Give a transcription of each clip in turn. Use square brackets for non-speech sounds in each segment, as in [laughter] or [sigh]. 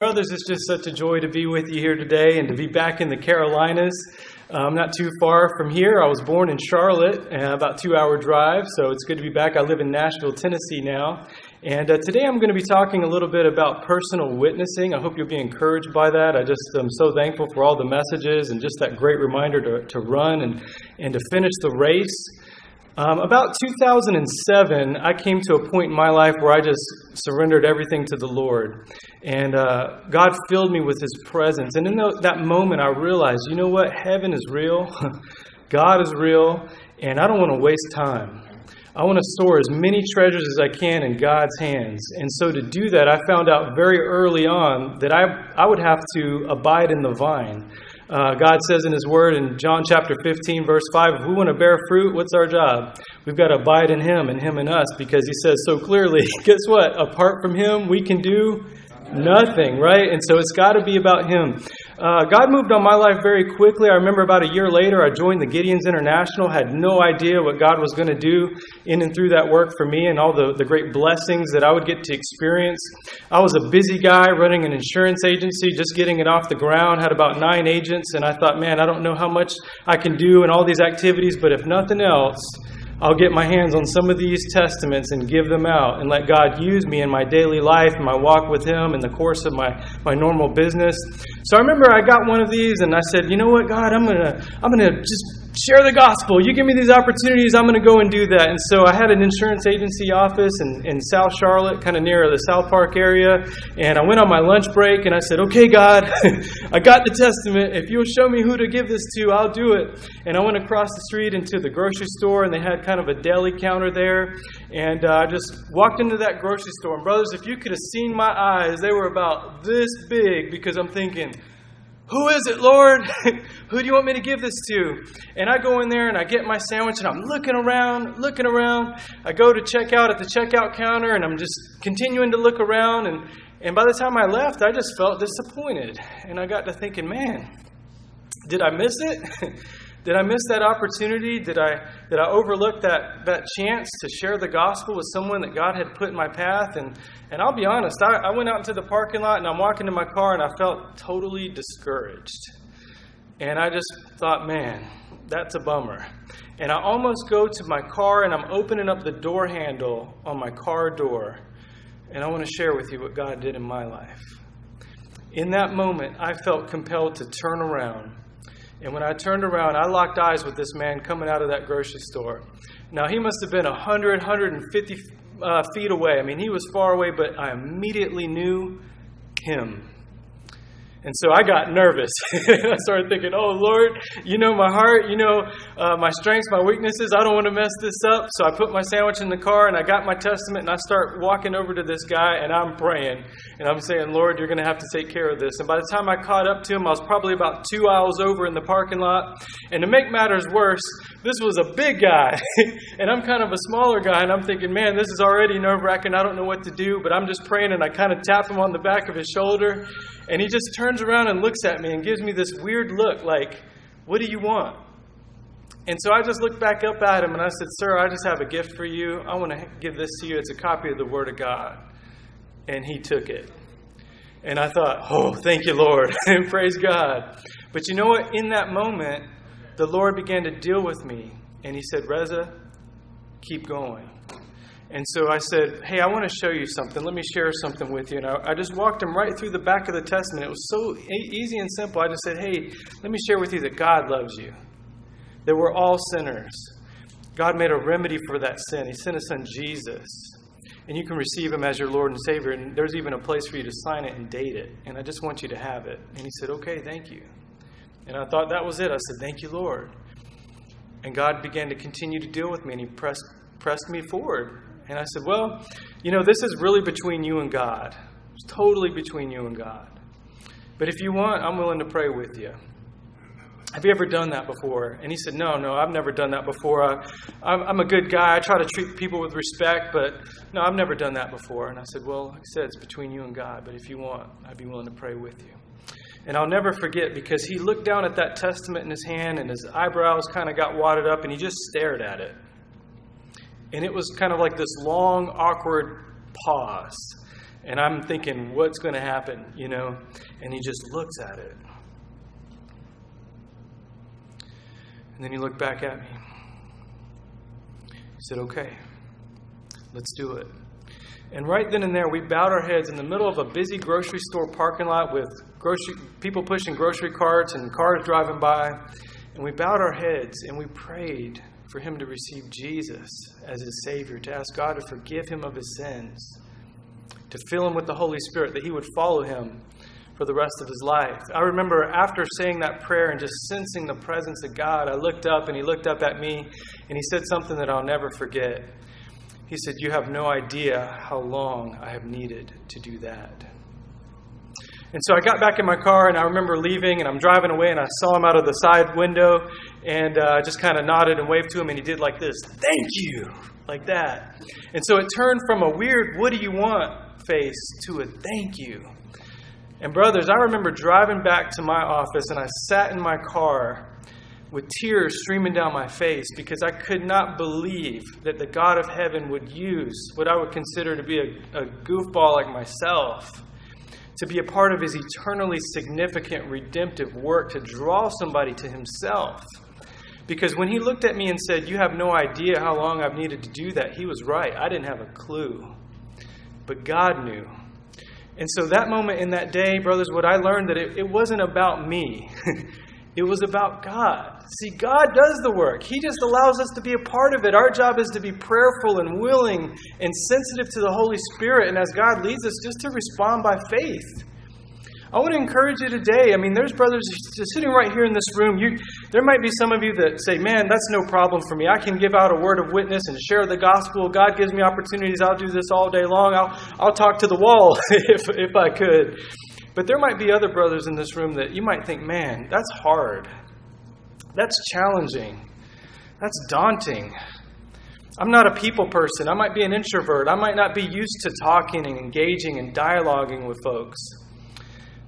Brothers, it's just such a joy to be with you here today and to be back in the Carolinas. Uh, I'm not too far from here. I was born in Charlotte, uh, about two hour drive, so it's good to be back. I live in Nashville, Tennessee now. And uh, today I'm going to be talking a little bit about personal witnessing. I hope you'll be encouraged by that. I just am so thankful for all the messages and just that great reminder to, to run and, and to finish the race. Um, about 2007, I came to a point in my life where I just surrendered everything to the Lord. And uh, God filled me with His presence. And in the, that moment, I realized, you know what? Heaven is real, [laughs] God is real, and I don't want to waste time. I want to store as many treasures as I can in God's hands. And so to do that, I found out very early on that I, I would have to abide in the vine. Uh, God says in His Word in John chapter 15, verse 5, if we want to bear fruit, what's our job? We've got to abide in Him and Him in us because He says so clearly, [laughs] guess what? Apart from Him, we can do nothing, right? And so it's got to be about Him. Uh, God moved on my life very quickly. I remember about a year later, I joined the Gideons International, had no idea what God was going to do in and through that work for me and all the, the great blessings that I would get to experience. I was a busy guy running an insurance agency, just getting it off the ground, had about nine agents, and I thought, man, I don't know how much I can do in all these activities, but if nothing else, I'll get my hands on some of these testaments and give them out and let God use me in my daily life my walk with Him in the course of my, my normal business. So I remember I got one of these and I said, you know what, God, I'm gonna I'm gonna just share the gospel. You give me these opportunities, I'm going to go and do that. And so I had an insurance agency office in, in South Charlotte, kind of near the South Park area. And I went on my lunch break and I said, Okay, God, [laughs] I got the testament. If you'll show me who to give this to, I'll do it. And I went across the street into the grocery store and they had kind of a deli counter there. And uh, I just walked into that grocery store. And, brothers, if you could have seen my eyes, they were about this big because I'm thinking, who is it, Lord? [laughs] Who do you want me to give this to? And I go in there and I get my sandwich and I'm looking around, looking around. I go to check out at the checkout counter and I'm just continuing to look around. And, and by the time I left, I just felt disappointed. And I got to thinking, man, did I miss it? [laughs] Did I miss that opportunity? Did I, did I overlook that, that chance to share the gospel with someone that God had put in my path? And, and I'll be honest, I, I went out into the parking lot and I'm walking to my car and I felt totally discouraged. And I just thought, man, that's a bummer. And I almost go to my car and I'm opening up the door handle on my car door. And I want to share with you what God did in my life. In that moment, I felt compelled to turn around and when I turned around, I locked eyes with this man coming out of that grocery store. Now, he must have been 100, 150 uh, feet away. I mean, he was far away, but I immediately knew him. And so I got nervous. [laughs] I started thinking, oh, Lord, you know my heart, you know uh, my strengths, my weaknesses. I don't want to mess this up. So I put my sandwich in the car and I got my testament and I start walking over to this guy and I'm praying. And I'm saying, Lord, you're going to have to take care of this. And by the time I caught up to him, I was probably about two aisles over in the parking lot. And to make matters worse, this was a big guy. [laughs] and I'm kind of a smaller guy. And I'm thinking, man, this is already nerve wracking. I don't know what to do. But I'm just praying and I kind of tap him on the back of his shoulder. And he just turns around and looks at me and gives me this weird look like, What do you want? And so I just looked back up at him and I said, Sir, I just have a gift for you. I want to give this to you. It's a copy of the Word of God. And he took it. And I thought, Oh, thank you, Lord. [laughs] and praise God. But you know what? In that moment, the Lord began to deal with me. And he said, Reza, keep going. And so I said, Hey, I want to show you something. Let me share something with you. And I, I, just walked him right through the back of the Testament. It was so easy and simple. I just said, Hey, let me share with you that God loves you, that we're all sinners. God made a remedy for that sin. He sent His Son Jesus. And you can receive Him as your Lord and Savior. And there's even a place for you to sign it and date it. And I just want you to have it. And he said, Okay, thank you. And I thought that was it. I said, Thank you, Lord. And God began to continue to deal with me, and He pressed, pressed me forward. And I said, Well, you know, this is really between you and God. It's totally between you and God. But if you want, I'm willing to pray with you. Have you ever done that before? And he said, No, no, I've never done that before. I, am a good guy. I try to treat people with respect, but no, I've never done that before. And I said, Well, like I said, it's between you and God, but if you want, I'd be willing to pray with you. And I'll never forget because he looked down at that testament in his hand and his eyebrows kind of got wadded up and he just stared at it. And it was kind of like this long, awkward pause. And I'm thinking, what's going to happen, you know? And he just looks at it. And then he looked back at me. He said, okay, let's do it. And right then and there, we bowed our heads in the middle of a busy grocery store parking lot with grocery, people pushing grocery carts and cars driving by. And we bowed our heads and we prayed for him to receive Jesus as his Savior, to ask God to forgive him of his sins, to fill him with the Holy Spirit, that he would follow him for the rest of his life. I remember after saying that prayer and just sensing the presence of God, I looked up and he looked up at me and he said something that I'll never forget. He said, You have no idea how long I have needed to do that. And so I got back in my car and I remember leaving and I'm driving away and I saw him out of the side window and uh, just kind of nodded and waved to him and he did like this, thank you, like that. And so it turned from a weird, what do you want face to a thank you. And brothers, I remember driving back to my office and I sat in my car with tears streaming down my face because I could not believe that the God of heaven would use what I would consider to be a, a goofball like myself to be a part of his eternally significant redemptive work to draw somebody to himself. Because when he looked at me and said, You have no idea how long I've needed to do that, he was right. I didn't have a clue. But God knew. And so that moment in that day, brothers, what I learned that it, it wasn't about me. [laughs] It was about God. See, God does the work. He just allows us to be a part of it. Our job is to be prayerful and willing and sensitive to the Holy Spirit. And as God leads us, just to respond by faith. I want to encourage you today. I mean, there's brothers sitting right here in this room. You, there might be some of you that say, Man, that's no problem for me. I can give out a word of witness and share the gospel. God gives me opportunities. I'll do this all day long. I'll, I'll talk to the wall [laughs] if, if I could. But there might be other brothers in this room that you might think, man, that's hard. That's challenging. That's daunting. I'm not a people person. I might be an introvert. I might not be used to talking and engaging and dialoguing with folks.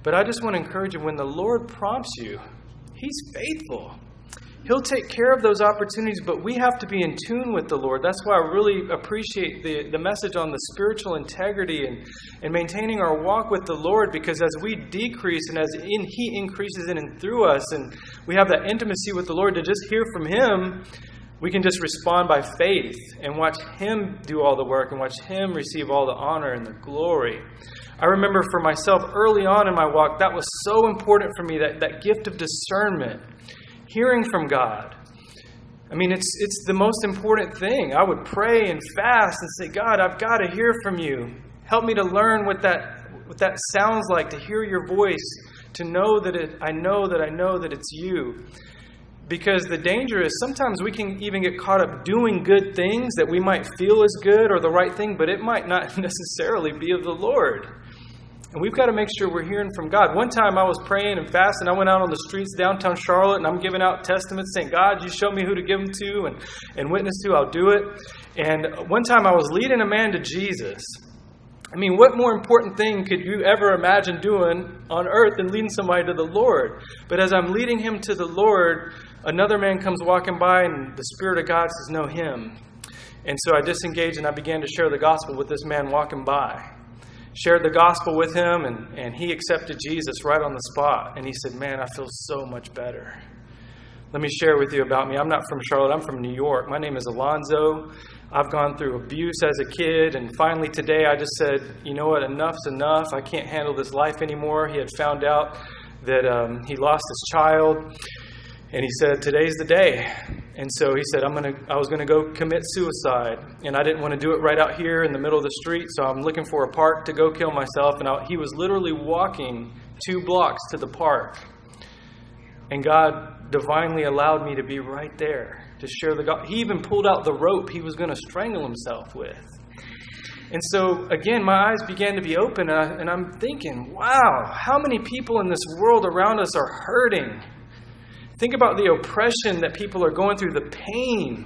But I just want to encourage you when the Lord prompts you, He's faithful. He'll take care of those opportunities, but we have to be in tune with the Lord. That's why I really appreciate the, the message on the spiritual integrity and, and maintaining our walk with the Lord, because as we decrease and as in, He increases in and through us, and we have that intimacy with the Lord to just hear from Him, we can just respond by faith and watch Him do all the work and watch Him receive all the honor and the glory. I remember for myself early on in my walk, that was so important for me that, that gift of discernment hearing from God. I mean, it's, it's the most important thing. I would pray and fast and say, God, I've got to hear from you. Help me to learn what that, what that sounds like, to hear your voice, to know that it, I know that I know that it's you. Because the danger is sometimes we can even get caught up doing good things that we might feel is good or the right thing, but it might not [laughs] necessarily be of the Lord. And we've got to make sure we're hearing from God. One time I was praying and fasting. I went out on the streets downtown Charlotte and I'm giving out testaments saying, God, you show me who to give them to and, and witness to, I'll do it. And one time I was leading a man to Jesus. I mean, what more important thing could you ever imagine doing on earth than leading somebody to the Lord? But as I'm leading him to the Lord, another man comes walking by and the Spirit of God says, No, him. And so I disengaged and I began to share the gospel with this man walking by shared the gospel with him, and, and he accepted Jesus right on the spot. And he said, Man, I feel so much better. Let me share with you about me. I'm not from Charlotte, I'm from New York. My name is Alonzo. I've gone through abuse as a kid, and finally today I just said, You know what? Enough's enough. I can't handle this life anymore. He had found out that um, he lost his child. And he said, Today's the day. And so he said, I'm gonna, I was going to go commit suicide. And I didn't want to do it right out here in the middle of the street. So I'm looking for a park to go kill myself. And I, he was literally walking two blocks to the park. And God divinely allowed me to be right there to share the. He even pulled out the rope he was going to strangle himself with. And so, again, my eyes began to be open, and, I, and I'm thinking, wow, how many people in this world around us are hurting? Think about the oppression that people are going through, the pain,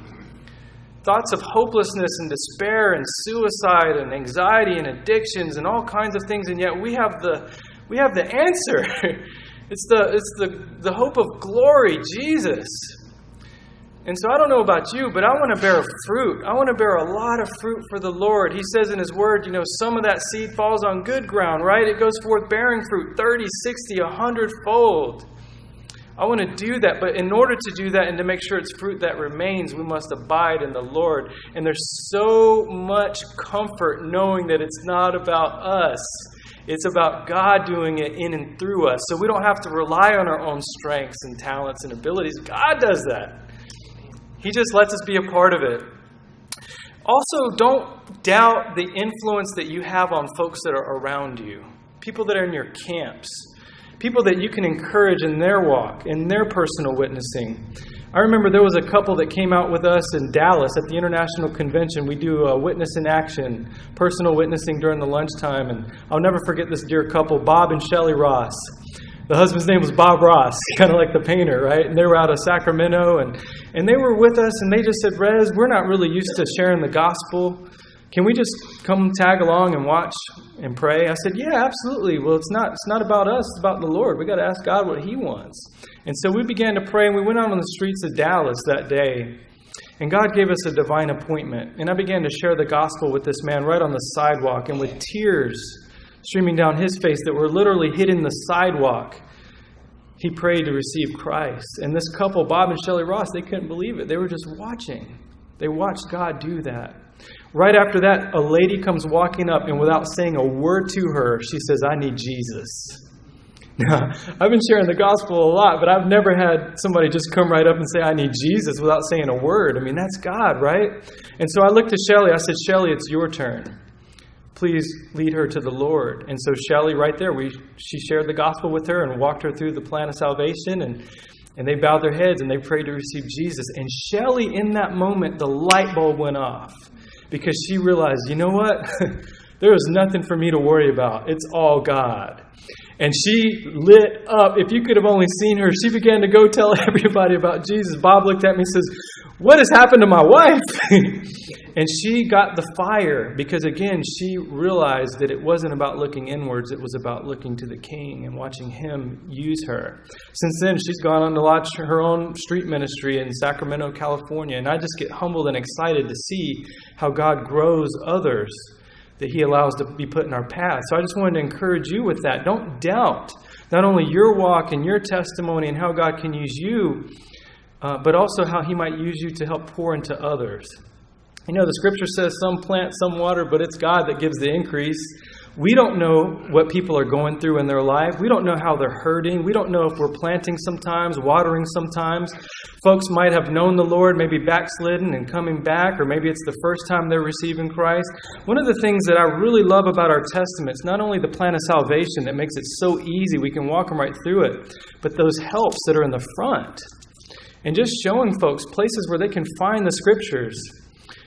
thoughts of hopelessness and despair and suicide and anxiety and addictions and all kinds of things, and yet we have the we have the answer. [laughs] it's the it's the, the hope of glory, Jesus. And so I don't know about you, but I want to bear fruit. I want to bear a lot of fruit for the Lord. He says in His Word, you know, some of that seed falls on good ground, right? It goes forth bearing fruit 30, 60, 100 fold. I want to do that, but in order to do that and to make sure it's fruit that remains, we must abide in the Lord. And there's so much comfort knowing that it's not about us. It's about God doing it in and through us. So we don't have to rely on our own strengths and talents and abilities. God does that. He just lets us be a part of it. Also, don't doubt the influence that you have on folks that are around you, people that are in your camps people that you can encourage in their walk, in their personal witnessing. I remember there was a couple that came out with us in Dallas at the International Convention. We do a witness in action, personal witnessing during the lunchtime, and I'll never forget this dear couple, Bob and Shelley Ross. The husband's name was Bob Ross, [laughs] kind of like the painter, right? And they were out of Sacramento, and, and they were with us, and they just said, Rez, we're not really used to sharing the gospel. Can we just come tag along and watch and pray? I said, Yeah, absolutely. Well, it's not it's not about us, it's about the Lord. We got to ask God what He wants. And so we began to pray, and we went out on the streets of Dallas that day. And God gave us a divine appointment. And I began to share the gospel with this man right on the sidewalk, and with tears streaming down his face that were literally hitting the sidewalk. He prayed to receive Christ. And this couple, Bob and Shelley Ross, they couldn't believe it. They were just watching. They watched God do that. Right after that, a lady comes walking up, and without saying a word to her, she says, I need Jesus. Now, [laughs] I've been sharing the gospel a lot, but I've never had somebody just come right up and say, I need Jesus without saying a word. I mean, that's God, right? And so I looked to Shelly. I said, Shelly, it's your turn. Please lead her to the Lord. And so Shelly, right there, we, she shared the gospel with her and walked her through the plan of salvation. And, and they bowed their heads and they prayed to receive Jesus. And Shelly, in that moment, the light bulb went off because she realized, you know what? [laughs] there is nothing for me to worry about. It's all God. And she lit up. If you could have only seen her, she began to go tell [laughs] everybody about Jesus. Bob looked at me and says, What has happened to my wife? [laughs] and she got the fire because, again, she realized that it wasn't about looking inwards, it was about looking to the King and watching Him use her. Since then, she's gone on to launch her own street ministry in Sacramento, California. And I just get humbled and excited to see how God grows others that He allows to be put in our path. So I just wanted to encourage you with that. Don't doubt not only your walk and your testimony and how God can use you, uh, but also how He might use you to help pour into others. You know, the scripture says some plant, some water, but it's God that gives the increase. We don't know what people are going through in their life. We don't know how they're hurting. We don't know if we're planting sometimes, watering sometimes. Folks might have known the Lord, maybe backslidden and coming back, or maybe it's the first time they're receiving Christ. One of the things that I really love about our Testament is not only the plan of salvation that makes it so easy, we can walk them right through it, but those helps that are in the front. And just showing folks places where they can find the scriptures.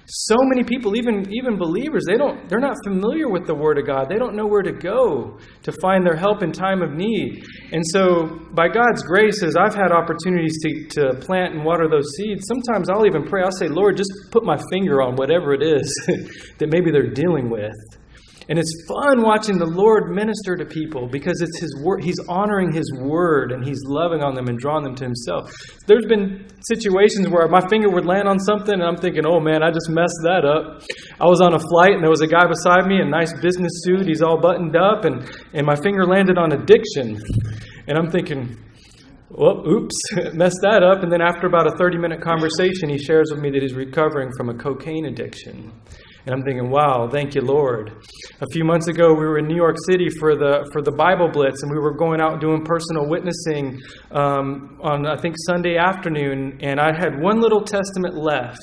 So many people even even believers they don't they're not familiar with the word of god. They don't know where to go to find their help in time of need. And so by god's grace as i've had opportunities to, to plant and water those seeds sometimes i'll even pray. I'll say lord just put my finger on whatever it is [laughs] that maybe they're dealing with and it's fun watching the Lord minister to people because it's His word. He's honoring His word and He's loving on them and drawing them to Himself. There's been situations where my finger would land on something and I'm thinking, oh man, I just messed that up. I was on a flight and there was a guy beside me in a nice business suit. He's all buttoned up and, and my finger landed on addiction. And I'm thinking, well, oops, [laughs] messed that up. And then after about a 30 minute conversation, he shares with me that he's recovering from a cocaine addiction. And I'm thinking, wow, thank you, Lord. A few months ago, we were in New York City for the for the Bible Blitz, and we were going out doing personal witnessing um, on I think Sunday afternoon, and I had one little testament left.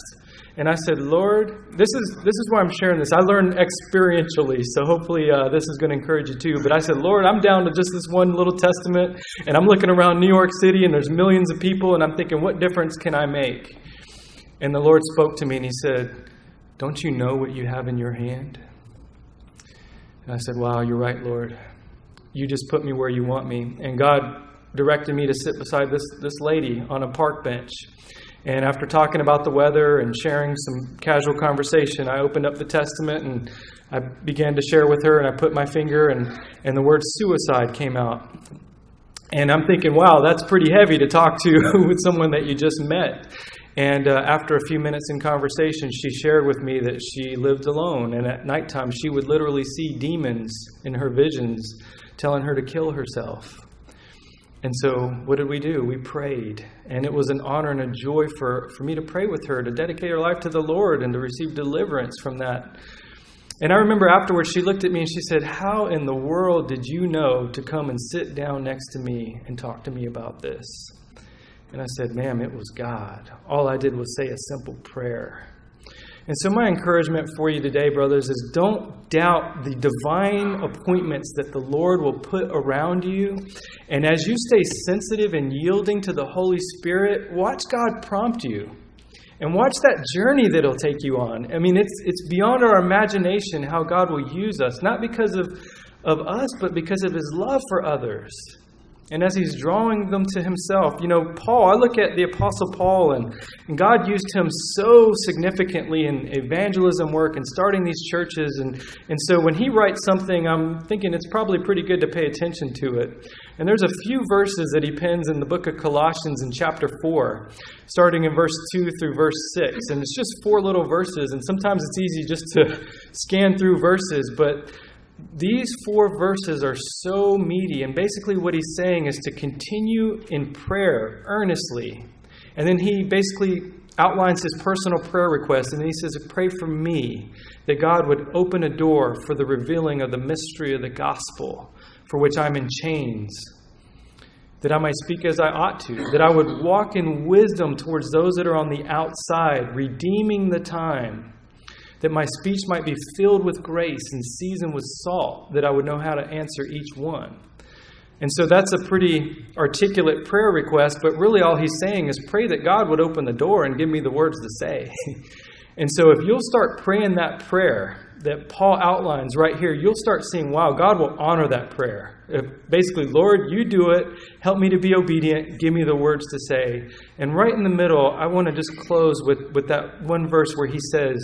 And I said, Lord, this is this is why I'm sharing this. I learned experientially, so hopefully uh, this is going to encourage you too. But I said, Lord, I'm down to just this one little testament, and I'm looking around New York City, and there's millions of people, and I'm thinking, what difference can I make? And the Lord spoke to me, and He said, don't you know what you have in your hand? And I said, Wow, you're right, Lord. You just put me where you want me. And God directed me to sit beside this, this lady on a park bench. And after talking about the weather and sharing some casual conversation, I opened up the Testament and I began to share with her. And I put my finger, and, and the word suicide came out. And I'm thinking, wow, that's pretty heavy to talk to [laughs] with someone that you just met. And uh, after a few minutes in conversation, she shared with me that she lived alone. And at nighttime, she would literally see demons in her visions telling her to kill herself. And so, what did we do? We prayed. And it was an honor and a joy for, for me to pray with her, to dedicate her life to the Lord, and to receive deliverance from that. And I remember afterwards, she looked at me and she said, How in the world did you know to come and sit down next to me and talk to me about this? And I said, Ma'am, it was God. All I did was say a simple prayer. And so, my encouragement for you today, brothers, is don't doubt the divine appointments that the Lord will put around you. And as you stay sensitive and yielding to the Holy Spirit, watch God prompt you. And watch that journey that He'll take you on. I mean, it's, it's beyond our imagination how God will use us, not because of, of us, but because of His love for others and as he's drawing them to himself. You know, Paul, I look at the Apostle Paul, and, and God used him so significantly in evangelism work and starting these churches. And, and so when he writes something, I'm thinking it's probably pretty good to pay attention to it. And there's a few verses that he pens in the book of Colossians in chapter 4, starting in verse 2 through verse 6. And it's just four little verses, and sometimes it's easy just to scan through verses, but these four verses are so meaty, and basically what he's saying is to continue in prayer earnestly. And then he basically outlines his personal prayer request, and he says, Pray for me that God would open a door for the revealing of the mystery of the gospel, for which I'm in chains, that I might speak as I ought to, that I would walk in wisdom towards those that are on the outside, redeeming the time that my speech might be filled with grace and seasoned with salt, that I would know how to answer each one. And so that's a pretty articulate prayer request, but really all he's saying is pray that God would open the door and give me the words to say. [laughs] and so if you'll start praying that prayer that Paul outlines right here, you'll start seeing, wow, God will honor that prayer. If basically, Lord, you do it. Help me to be obedient. Give me the words to say. And right in the middle, I want to just close with, with that one verse where he says,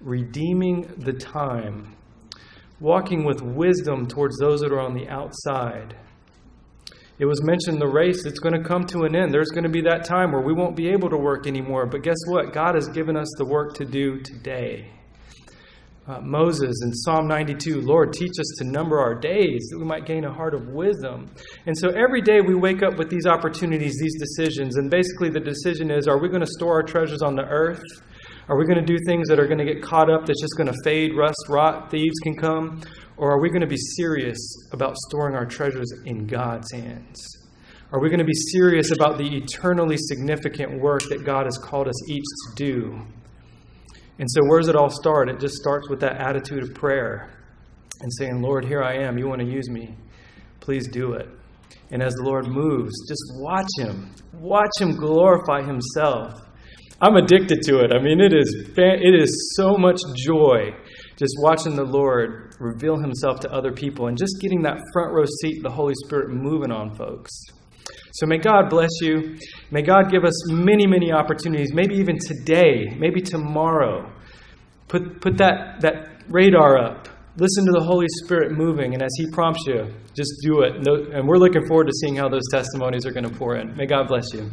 redeeming the time, walking with wisdom towards those that are on the outside. It was mentioned the race, it's going to come to an end. There's going to be that time where we won't be able to work anymore. But guess what? God has given us the work to do today. Uh, Moses in Psalm 92, Lord, teach us to number our days that we might gain a heart of wisdom. And so every day we wake up with these opportunities, these decisions. And basically, the decision is are we going to store our treasures on the earth? Are we going to do things that are going to get caught up, that's just going to fade, rust, rot, thieves can come? Or are we going to be serious about storing our treasures in God's hands? Are we going to be serious about the eternally significant work that God has called us each to do? And so, where does it all start? It just starts with that attitude of prayer and saying, Lord, here I am. You want to use me. Please do it. And as the Lord moves, just watch Him. Watch Him glorify Himself. I'm addicted to it. I mean, it is it is so much joy just watching the Lord reveal Himself to other people and just getting that front row seat, the Holy Spirit moving on folks. So may God bless you. May God give us many, many opportunities. Maybe even today, maybe tomorrow. Put put that that radar up. Listen to the Holy Spirit moving, and as He prompts you, just do it. And we're looking forward to seeing how those testimonies are going to pour in. May God bless you.